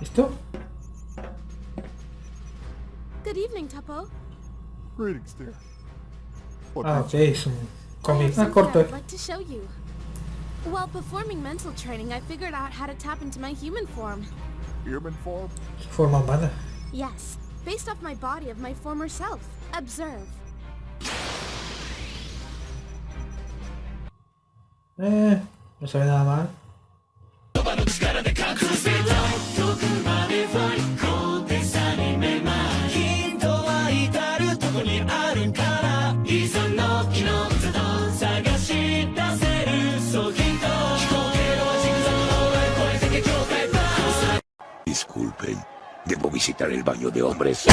¿Listo? Good evening, Tuppo. Greetings, dear. Ah, brings ok, es un I have cómic. Something corto. I'd like to show you. While performing mental training, I figured out how to tap into my human form. Human form? Su forma humana. Yes, based off my body of my former self. Observe. Eh, no se ve nada mal. にあるからいざの木の座と探し出せるそうヒント飛行経路はジグザグの上越えてけ境界バー Disculpen, debo visitar el baño de hombres.